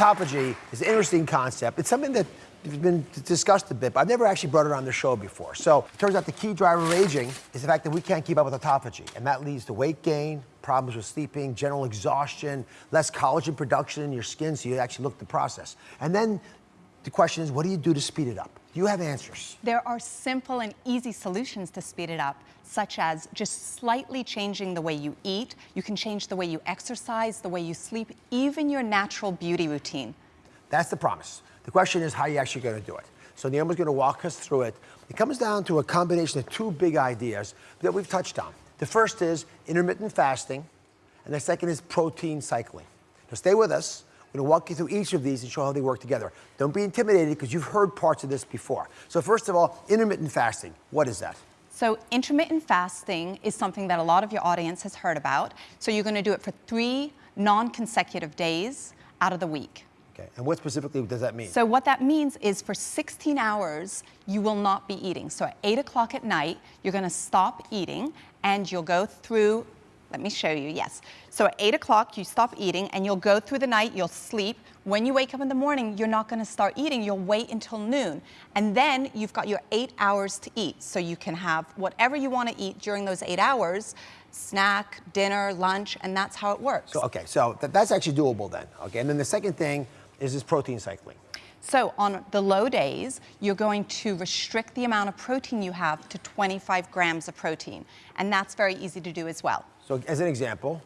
autophagy is an interesting concept. It's something that has been discussed a bit, but I've never actually brought it on the show before. So it turns out the key driver of aging is the fact that we can't keep up with autophagy, and that leads to weight gain, problems with sleeping, general exhaustion, less collagen production in your skin, so you actually look the process. And then the question is, what do you do to speed it up? You have answers? There are simple and easy solutions to speed it up, such as just slightly changing the way you eat. You can change the way you exercise, the way you sleep, even your natural beauty routine. That's the promise. The question is how are you're actually going to do it. So Naomi's going to walk us through it. It comes down to a combination of two big ideas that we've touched on. The first is intermittent fasting, and the second is protein cycling. Now stay with us. I'm going to walk you through each of these and show how they work together. Don't be intimidated because you've heard parts of this before. So first of all, intermittent fasting. What is that? So intermittent fasting is something that a lot of your audience has heard about. So you're going to do it for three non-consecutive days out of the week. Okay, and what specifically does that mean? So what that means is for 16 hours, you will not be eating. So at 8 o'clock at night, you're going to stop eating and you'll go through let me show you, yes. So at eight o'clock, you stop eating and you'll go through the night, you'll sleep. When you wake up in the morning, you're not gonna start eating, you'll wait until noon. And then you've got your eight hours to eat. So you can have whatever you wanna eat during those eight hours, snack, dinner, lunch, and that's how it works. So, okay, so th that's actually doable then, okay? And then the second thing is this protein cycling. So on the low days, you're going to restrict the amount of protein you have to 25 grams of protein. And that's very easy to do as well. So as an example?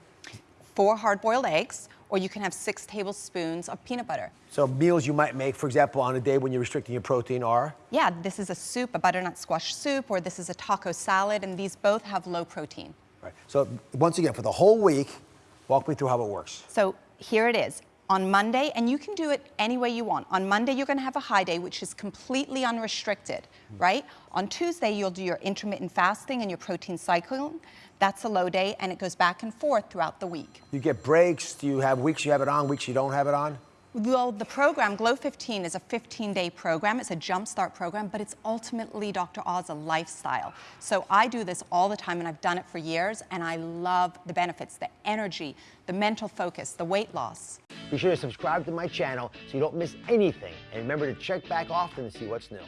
Four hard-boiled eggs, or you can have six tablespoons of peanut butter. So meals you might make, for example, on a day when you're restricting your protein are? Yeah, this is a soup, a butternut squash soup, or this is a taco salad, and these both have low protein. Right. So once again, for the whole week, walk me through how it works. So here it is on Monday, and you can do it any way you want. On Monday, you're gonna have a high day, which is completely unrestricted, mm. right? On Tuesday, you'll do your intermittent fasting and your protein cycling. That's a low day, and it goes back and forth throughout the week. You get breaks? Do you have weeks you have it on, weeks you don't have it on? Well, the program, Glow 15, is a 15-day program. It's a jumpstart program, but it's ultimately, Dr. Oz, a lifestyle. So I do this all the time, and I've done it for years, and I love the benefits, the energy, the mental focus, the weight loss. Be sure to subscribe to my channel so you don't miss anything. And remember to check back often to see what's new.